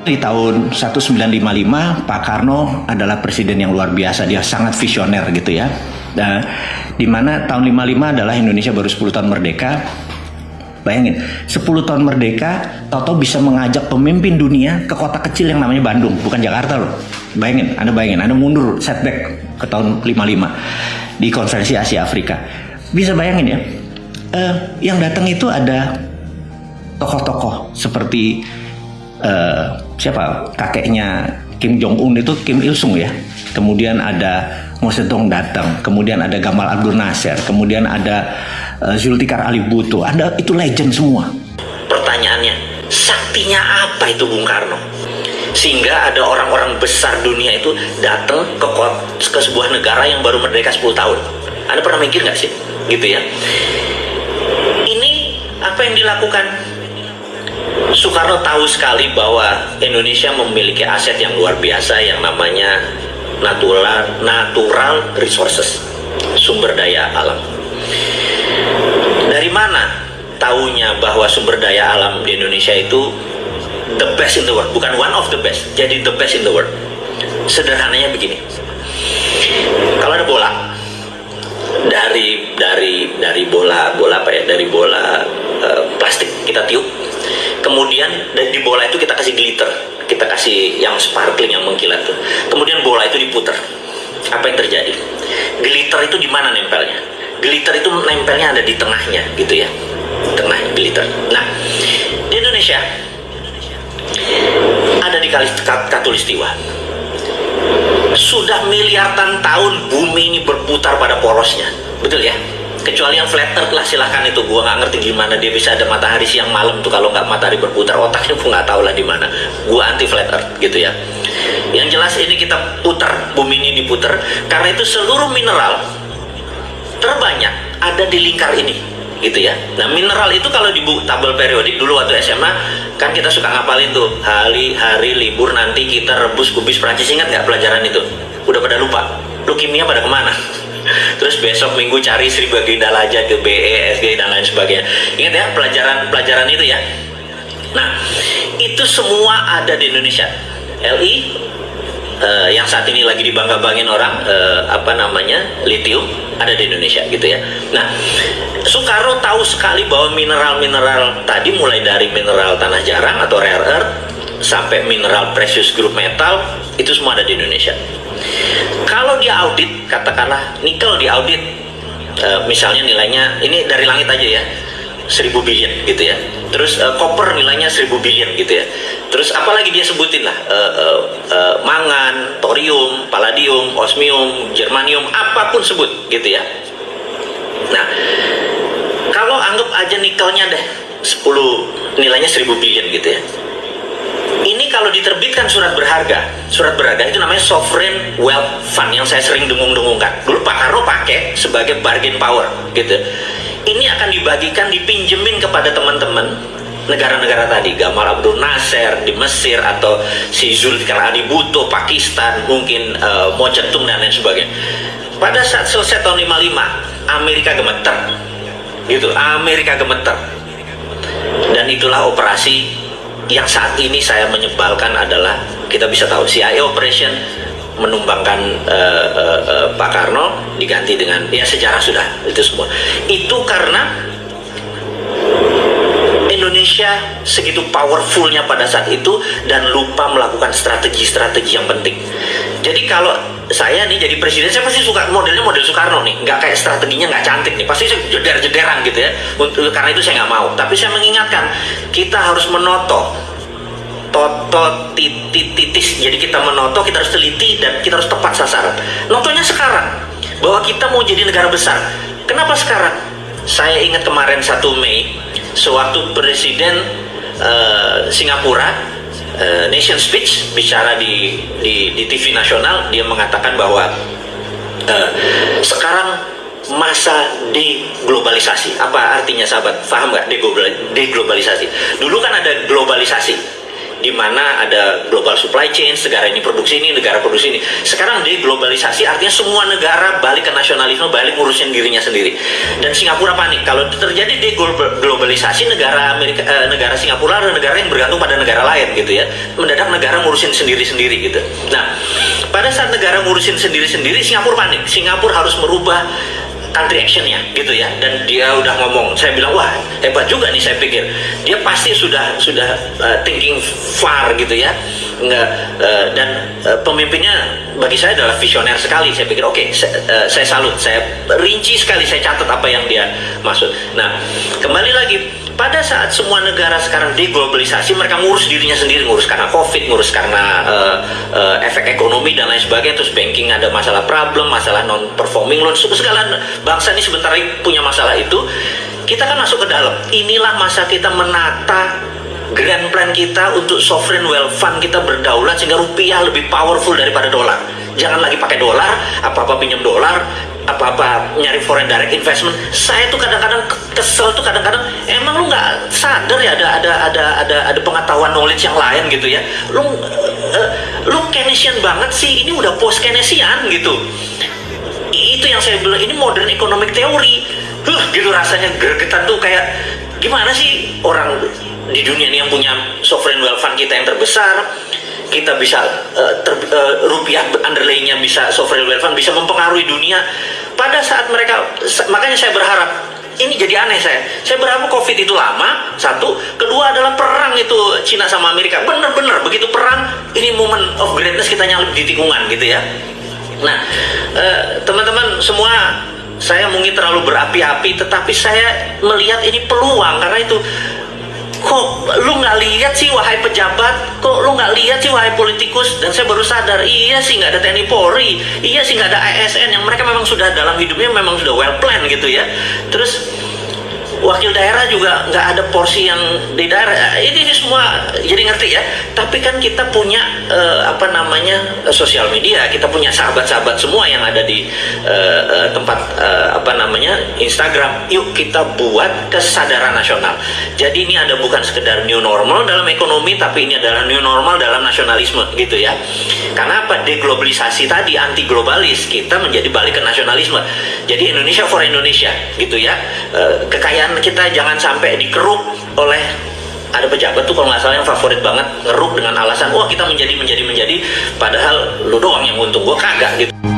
Di tahun 1955 Pak Karno adalah presiden yang luar biasa, dia sangat visioner gitu ya. Nah, di mana tahun 55 adalah Indonesia baru 10 tahun merdeka. Bayangin, 10 tahun merdeka, Toto bisa mengajak pemimpin dunia ke kota kecil yang namanya Bandung, bukan Jakarta loh. Bayangin, Anda bayangin, Anda mundur setback ke tahun 55 di konferensi Asia Afrika. Bisa bayangin ya, uh, yang datang itu ada tokoh-tokoh seperti uh, siapa kakeknya Kim Jong Un itu Kim Il Sung ya. Kemudian ada Mao Zedong datang, kemudian ada Gamal Abdul Nasser, kemudian ada uh, Zulfikar Ali Bhutto. Ada itu legend semua. Pertanyaannya, saktinya apa itu Bung Karno? Sehingga ada orang-orang besar dunia itu datang ke, ke sebuah negara yang baru merdeka 10 tahun. Anda pernah mikir nggak sih? Gitu ya. Ini apa yang dilakukan Soekarno tahu sekali bahwa Indonesia memiliki aset yang luar biasa yang namanya natural natural resources, sumber daya alam. Dari mana tahunya bahwa sumber daya alam di Indonesia itu the best in the world, bukan one of the best, jadi the best in the world. Sederhananya begini. Kalau ada bola dari dari dari bola bola apa ya dari bola uh, plastik kita tiup kemudian di bola itu kita kasih glitter. Kita kasih yang sparkling yang mengkilat tuh. Kemudian bola itu diputar apa yang terjadi? Glitter itu di mana nempelnya? Glitter itu nempelnya ada di tengahnya gitu ya. Tengah glitter. Nah di Indonesia ada di Katulistiwa. Sudah miliaran tahun bumi ini berputar pada porosnya. Betul ya kecuali yang flat earth lah silahkan itu. Gua nggak ngerti gimana dia bisa ada matahari siang malam tuh. Kalau nggak matahari berputar otaknya gua nggak tahu lah di mana. Gua anti flat earth gitu ya. Yang jelas ini kita putar bumi ini diputar. Karena itu seluruh mineral terbanyak ada di lingkar ini gitu ya. Nah mineral itu kalau di tabel periodik dulu waktu SMA kan kita suka ngapalin tuh hari hari libur nanti kita rebus kubis Prancis. Ingat nggak pelajaran itu? Udah pada lupa. Lu kimia pada ke mana terus besok minggu cari Sri Baginda Laja ke BE, SG dan lain sebagainya. Ingat ya pelajaran-pelajaran itu ya? Nah itu semua ada di Indonesia. LI uh, yang saat ini lagi dibangga-bangin orang uh, apa namanya lithium ada di Indonesia gitu ya. Nah Soekarno tahu sekali bahwa mineral-mineral tadi mulai dari mineral tanah jarang atau rare earth sampai mineral precious group metal itu semua ada di Indonesia kalau dia audit, katakanlah nikel di audit, uh, misalnya nilainya ini dari langit aja ya, 1000 billion gitu ya. Terus uh, copper nilainya 1000 billion gitu ya. Terus apalagi dia sebutin lah, uh, uh, uh, mangan, thorium, palladium, osmium, germanium, apa pun sebut gitu ya. Nah, kalau anggap aja nikelnya deh 10 nilainya 1000 billion gitu ya ini kalau diterbitkan surat berharga, surat berharga itu namanya sovereign wealth fund yang saya sering dengung-dengungkan. Dulu Pak Karno pakai sebagai bargain power, gitu. Ini akan dibagikan, dipinjemin kepada teman-teman negara-negara tadi, Gamal Abdul Nasser di Mesir atau si Zulfikar Ali Pakistan, mungkin uh, Mo Zedong dan lain sebagainya. Pada saat selesai tahun 55, Amerika gemeter. Gitu, Amerika gemeter. Dan itulah operasi yang saat ini saya menyebalkan adalah kita bisa tahu CIA operation menumbangkan uh, uh, uh, Pak Karno diganti dengan ya sejarah sudah itu semua. Itu karena Indonesia segitu powerfulnya pada saat itu dan lupa melakukan strategi-strategi yang penting jadi kalau saya nih jadi presiden saya pasti suka modelnya model Soekarno nih. Nggak kayak strateginya nggak cantik nih. Pasti saya jeder-jederan gitu ya. Untuk, karena itu saya nggak mau. Tapi saya mengingatkan kita harus menoto toto titis. Jadi kita menoto kita harus teliti dan kita harus tepat sasaran. Notonya sekarang bahwa kita mau jadi negara besar. Kenapa sekarang? Saya ingat kemarin 1 Mei sewaktu presiden uh, Singapura uh, nation speech bicara di, di di TV nasional dia mengatakan bahwa uh, sekarang masa deglobalisasi. Apa artinya sahabat? Paham nggak? Deglobalisasi. Dulu kan ada globalisasi di mana ada global supply chain, negara ini produksi ini, negara produksi ini. Sekarang deglobalisasi artinya semua negara balik ke nasionalisme, balik ngurusin dirinya sendiri. Dan Singapura panik kalau terjadi deglobalisasi negara Amerika, eh, negara Singapura adalah negara yang bergantung pada negara lain gitu ya. Mendadak negara ngurusin sendiri-sendiri gitu. Nah, pada saat negara ngurusin sendiri-sendiri, Singapura panik. Singapura harus merubah country actionnya gitu ya. Dan dia udah ngomong saya bilang wah hebat juga nih saya pikir. Dia pasti sudah sudah uh, thinking far gitu ya. Nggak uh, dan uh, pemimpinnya bagi saya adalah visioner sekali. Saya pikir oke okay, saya, uh, saya salut saya rinci sekali saya catat apa yang dia maksud. Nah kembali lagi pada saat semua negara sekarang deglobalisasi mereka ngurus dirinya sendiri ngurus karena covid ngurus karena uh, uh, efek ekonomi dan lain sebagainya terus banking ada masalah problem masalah non performing loan segala bangsa ini sebentar lagi punya masalah itu kita kan masuk ke dalam. Inilah masa kita menata grand plan kita untuk sovereign wealth fund kita berdaulat sehingga rupiah lebih powerful daripada dolar. Jangan lagi pakai dolar apa-apa pinjam dolar apa-apa nyari foreign direct investment. Saya tuh kadang-kadang kesel tuh kadang-kadang emang lu nggak sadar ya ada ada ada ada ada pengetahuan knowledge yang lain gitu ya? Lu uh, lu Keynesian banget sih ini udah post Keynesian gitu itu yang saya bilang ini modern economic theory. Huh, gitu rasanya gregetan tuh kayak gimana sih orang di dunia ini yang punya sovereign wealth fund kita yang terbesar kita bisa uh, ter, uh, rupiah underlaynya bisa sovereign wealth fund bisa mempengaruhi dunia. Pada saat mereka makanya saya berharap ini jadi aneh saya. Saya berharap covid itu lama satu. Kedua adalah perang itu Cina sama Amerika. Bener-bener begitu perang ini moment of greatness kita nyalip di tikungan gitu ya nah teman-teman uh, semua saya mungkin terlalu berapi-api tetapi saya melihat ini peluang karena itu kok lu nggak lihat sih wahai pejabat? Kok lu nggak lihat sih wahai politikus? Dan saya baru sadar iya sih nggak ada TNI Polri iya sih nggak ada ASN yang mereka memang sudah dalam hidupnya memang sudah well plan gitu ya. Terus wakil daerah juga nggak ada porsi yang di daerah. Ini, ini semua jadi ngerti ya. Tapi kan kita punya uh, apa namanya uh, sosial media. Kita punya sahabat-sahabat semua yang ada di uh, tempat uh, apa namanya Instagram. Yuk kita buat kesadaran nasional. Jadi ini ada bukan sekedar new normal dalam ekonomi tapi ini adalah new normal dalam nasionalisme gitu ya. Karena apa? Deglobalisasi tadi anti globalis. Kita menjadi balik ke nasionalisme jadi Indonesia for Indonesia gitu ya. Uh, kekayaan kita jangan sampai dikeruk oleh ada pejabat tuh kalau nggak salah yang favorit banget ngeruk dengan alasan wah kita menjadi menjadi menjadi padahal lu doang yang untung. Gua kagak gitu